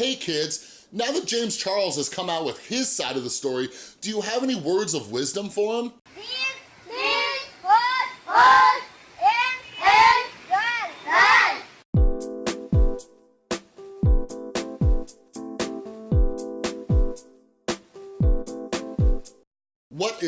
hey kids, now that James Charles has come out with his side of the story, do you have any words of wisdom for him?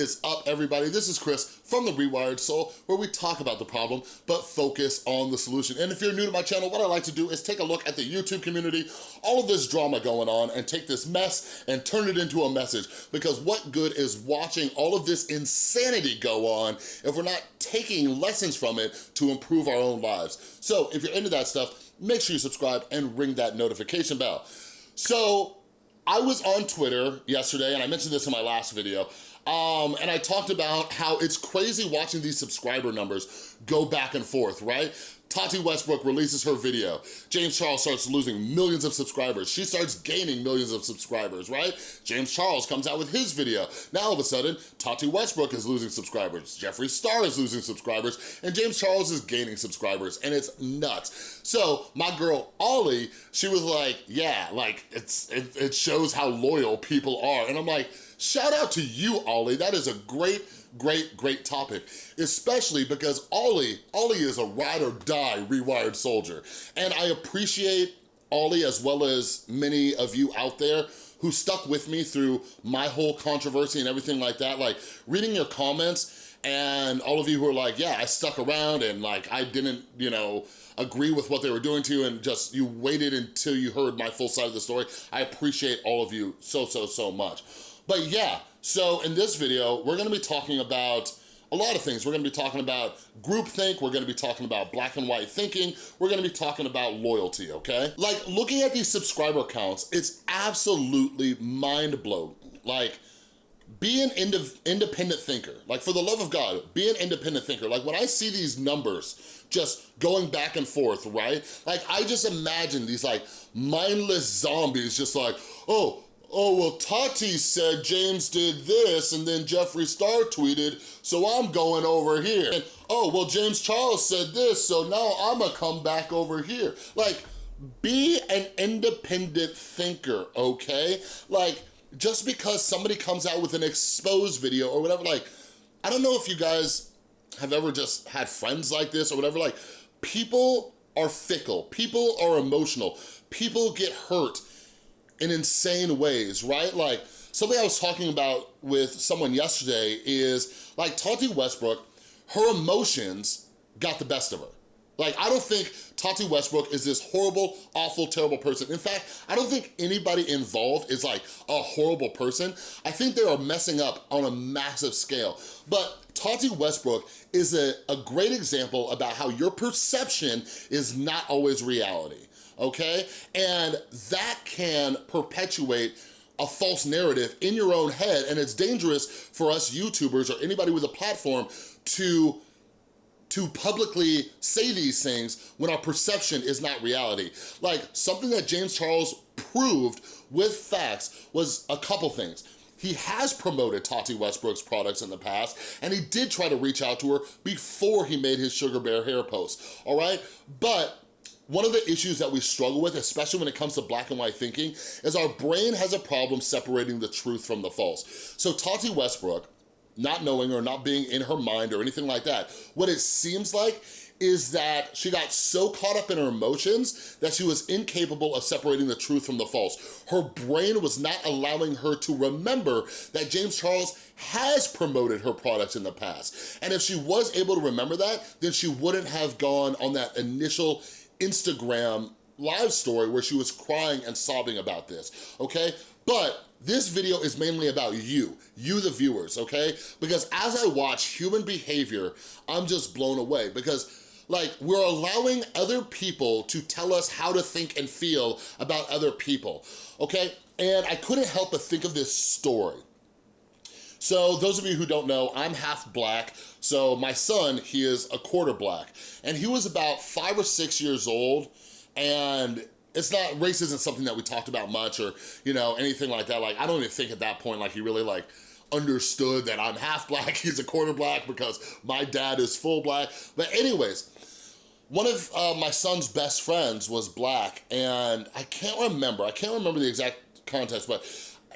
Is up, everybody? This is Chris from The Rewired Soul, where we talk about the problem, but focus on the solution. And if you're new to my channel, what I like to do is take a look at the YouTube community, all of this drama going on, and take this mess and turn it into a message. Because what good is watching all of this insanity go on if we're not taking lessons from it to improve our own lives? So if you're into that stuff, make sure you subscribe and ring that notification bell. So I was on Twitter yesterday, and I mentioned this in my last video, um, and I talked about how it's crazy watching these subscriber numbers go back and forth, right? Tati Westbrook releases her video. James Charles starts losing millions of subscribers. She starts gaining millions of subscribers, right? James Charles comes out with his video. Now all of a sudden, Tati Westbrook is losing subscribers. Jeffree Star is losing subscribers, and James Charles is gaining subscribers, and it's nuts. So my girl, Ollie, she was like, yeah, like it's it, it shows how loyal people are. And I'm like, shout out to you, Ollie. That is a great great, great topic, especially because Ollie, Ollie is a ride or die rewired soldier. And I appreciate Ollie as well as many of you out there who stuck with me through my whole controversy and everything like that. Like reading your comments and all of you who are like, yeah, I stuck around and like I didn't, you know, agree with what they were doing to you and just you waited until you heard my full side of the story. I appreciate all of you so, so, so much. But yeah, so in this video, we're gonna be talking about a lot of things. We're gonna be talking about groupthink, we're gonna be talking about black and white thinking, we're gonna be talking about loyalty, okay? Like, looking at these subscriber counts, it's absolutely mind-blowing. Like, be an ind independent thinker. Like, for the love of God, be an independent thinker. Like, when I see these numbers just going back and forth, right? Like, I just imagine these, like, mindless zombies just like, oh, oh, well, Tati said James did this, and then Jeffree Star tweeted, so I'm going over here. And, oh, well, James Charles said this, so now I'm gonna come back over here. Like, be an independent thinker, okay? Like, just because somebody comes out with an exposed video or whatever, like, I don't know if you guys have ever just had friends like this or whatever, like, people are fickle, people are emotional, people get hurt, in insane ways, right? Like, something I was talking about with someone yesterday is, like, Tati Westbrook, her emotions got the best of her. Like, I don't think Tati Westbrook is this horrible, awful, terrible person. In fact, I don't think anybody involved is like a horrible person. I think they are messing up on a massive scale. But Tati Westbrook is a, a great example about how your perception is not always reality okay? And that can perpetuate a false narrative in your own head and it's dangerous for us YouTubers or anybody with a platform to to publicly say these things when our perception is not reality. Like something that James Charles proved with facts was a couple things. He has promoted Tati Westbrook's products in the past, and he did try to reach out to her before he made his Sugar Bear hair post, all right? But one of the issues that we struggle with, especially when it comes to black and white thinking, is our brain has a problem separating the truth from the false. So Tati Westbrook, not knowing or not being in her mind or anything like that, what it seems like is that she got so caught up in her emotions that she was incapable of separating the truth from the false. Her brain was not allowing her to remember that James Charles has promoted her products in the past. And if she was able to remember that, then she wouldn't have gone on that initial Instagram live story where she was crying and sobbing about this, okay? But this video is mainly about you, you the viewers, okay? Because as I watch human behavior, I'm just blown away because like we're allowing other people to tell us how to think and feel about other people, okay? And I couldn't help but think of this story. So those of you who don't know, I'm half black. So my son, he is a quarter black. And he was about five or six years old and it's not, race isn't something that we talked about much or, you know, anything like that. Like, I don't even think at that point, like he really like understood that I'm half black, he's a quarter black because my dad is full black. But anyways, one of uh, my son's best friends was black, and I can't remember, I can't remember the exact context, but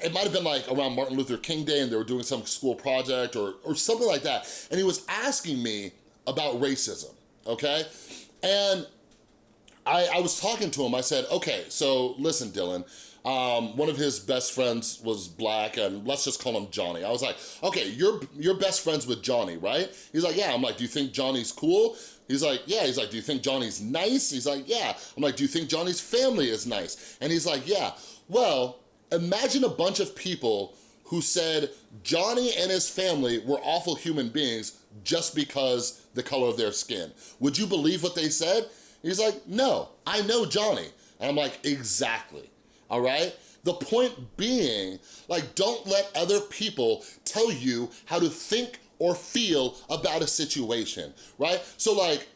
it might have been like around Martin Luther King Day and they were doing some school project or, or something like that. And he was asking me about racism, okay? And I, I was talking to him, I said, okay, so listen, Dylan, um, one of his best friends was black and let's just call him Johnny. I was like, okay, you're, you're best friends with Johnny, right? He's like, yeah. I'm like, do you think Johnny's cool? He's like, yeah. He's like, do you think Johnny's nice? He's like, yeah. I'm like, do you think Johnny's family is nice? And he's like, yeah. Well, imagine a bunch of people who said Johnny and his family were awful human beings just because the color of their skin. Would you believe what they said? He's like, no, I know Johnny. And I'm like, exactly, all right? The point being, like, don't let other people tell you how to think or feel about a situation, right? So like,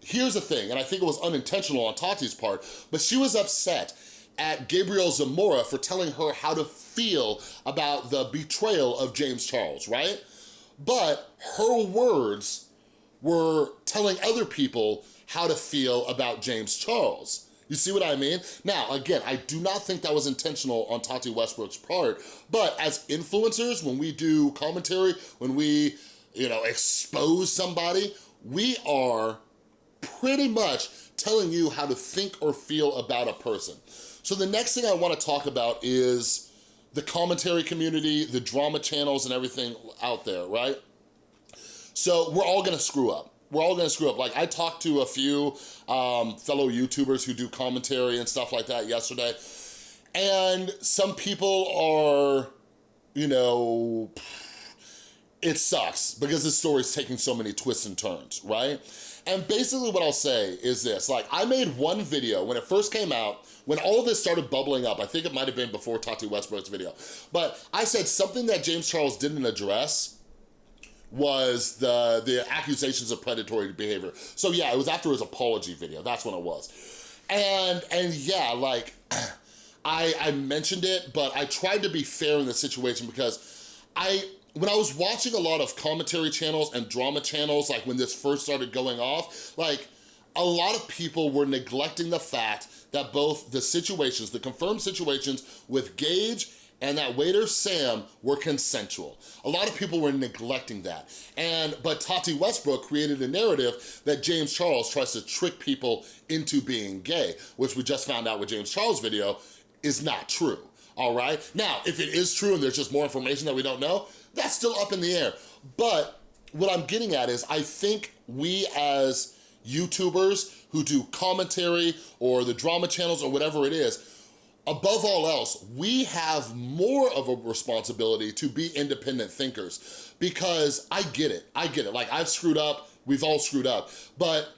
here's the thing, and I think it was unintentional on Tati's part, but she was upset at Gabriel Zamora for telling her how to feel about the betrayal of James Charles, right? But her words were telling other people how to feel about James Charles. You see what I mean? Now, again, I do not think that was intentional on Tati Westbrook's part, but as influencers, when we do commentary, when we, you know, expose somebody, we are pretty much telling you how to think or feel about a person. So the next thing I wanna talk about is the commentary community, the drama channels and everything out there, right? So we're all gonna screw up. We're all gonna screw up. Like I talked to a few um, fellow YouTubers who do commentary and stuff like that yesterday. And some people are, you know, it sucks because this story is taking so many twists and turns, right? And basically what I'll say is this, like I made one video when it first came out, when all of this started bubbling up, I think it might've been before Tati Westbrook's video, but I said something that James Charles didn't address was the, the accusations of predatory behavior. So yeah, it was after his apology video, that's when it was. And, and yeah, like, I, I mentioned it, but I tried to be fair in the situation because I, when I was watching a lot of commentary channels and drama channels, like when this first started going off, like a lot of people were neglecting the fact that both the situations, the confirmed situations with Gage and that waiter Sam were consensual. A lot of people were neglecting that. And But Tati Westbrook created a narrative that James Charles tries to trick people into being gay, which we just found out with James Charles' video is not true, all right? Now, if it is true and there's just more information that we don't know, that's still up in the air. But what I'm getting at is I think we as YouTubers who do commentary or the drama channels or whatever it is, above all else, we have more of a responsibility to be independent thinkers because I get it, I get it. Like I've screwed up, we've all screwed up, but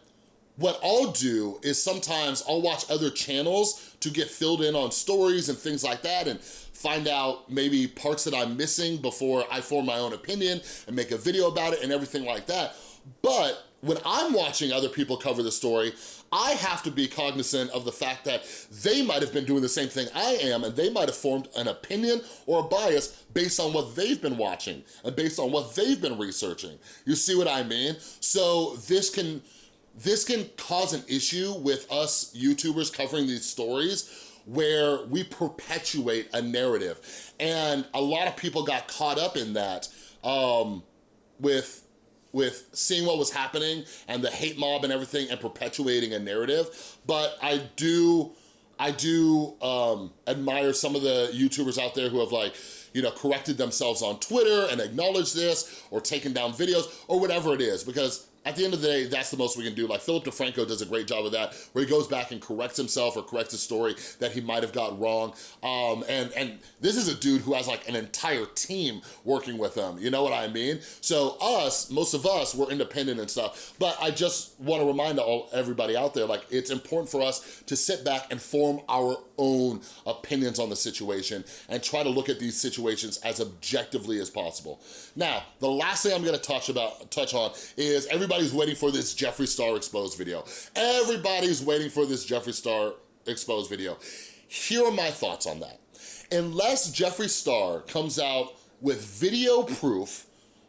what I'll do is sometimes I'll watch other channels to get filled in on stories and things like that and find out maybe parts that I'm missing before I form my own opinion and make a video about it and everything like that. But when I'm watching other people cover the story, I have to be cognizant of the fact that they might have been doing the same thing I am and they might have formed an opinion or a bias based on what they've been watching and based on what they've been researching. You see what I mean? So this can, this can cause an issue with us YouTubers covering these stories where we perpetuate a narrative. And a lot of people got caught up in that um, with with seeing what was happening and the hate mob and everything and perpetuating a narrative. But I do, I do um, admire some of the YouTubers out there who have like, you know, corrected themselves on Twitter and acknowledged this or taken down videos or whatever it is because at the end of the day, that's the most we can do. Like Philip DeFranco does a great job of that, where he goes back and corrects himself or corrects a story that he might have got wrong. Um, and, and this is a dude who has like an entire team working with him, you know what I mean? So us, most of us, we're independent and stuff, but I just wanna remind all everybody out there, like it's important for us to sit back and form our own opinions on the situation and try to look at these situations as objectively as possible. Now, the last thing I'm gonna touch about touch on is everybody everybody's waiting for this Jeffree Star exposed video. Everybody's waiting for this Jeffree Star exposed video. Here are my thoughts on that. Unless Jeffree Star comes out with video proof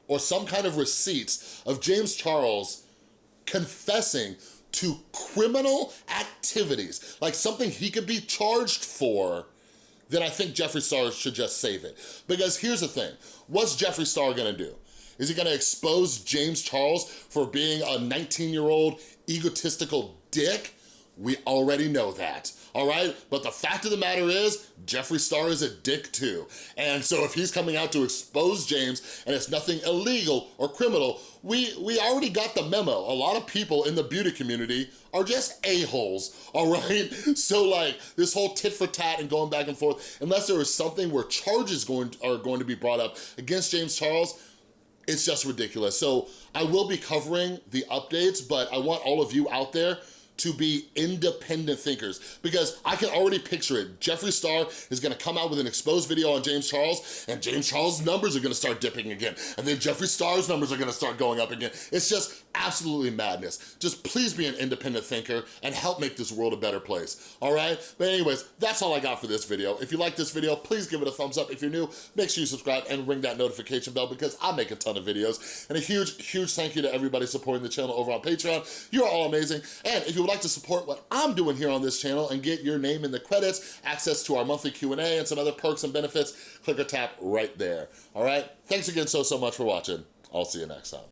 or some kind of receipts of James Charles confessing to criminal activities, like something he could be charged for, then I think Jeffree Star should just save it. Because here's the thing, what's Jeffree Star gonna do? Is he gonna expose James Charles for being a 19-year-old egotistical dick? We already know that, all right? But the fact of the matter is, Jeffree Star is a dick too. And so if he's coming out to expose James and it's nothing illegal or criminal, we, we already got the memo. A lot of people in the beauty community are just a-holes, all right? So like this whole tit for tat and going back and forth, unless there is something where charges going are going to be brought up against James Charles, it's just ridiculous. So I will be covering the updates, but I want all of you out there to be independent thinkers because I can already picture it. Jeffree Star is gonna come out with an exposed video on James Charles and James Charles' numbers are gonna start dipping again and then Jeffree Star's numbers are gonna start going up again. It's just absolutely madness. Just please be an independent thinker and help make this world a better place, all right? But anyways, that's all I got for this video. If you like this video, please give it a thumbs up. If you're new, make sure you subscribe and ring that notification bell because I make a ton of videos. And a huge, huge thank you to everybody supporting the channel over on Patreon. You're all amazing. And if you would like to support what I'm doing here on this channel and get your name in the credits, access to our monthly Q&A and some other perks and benefits, click or tap right there, all right? Thanks again so, so much for watching. I'll see you next time.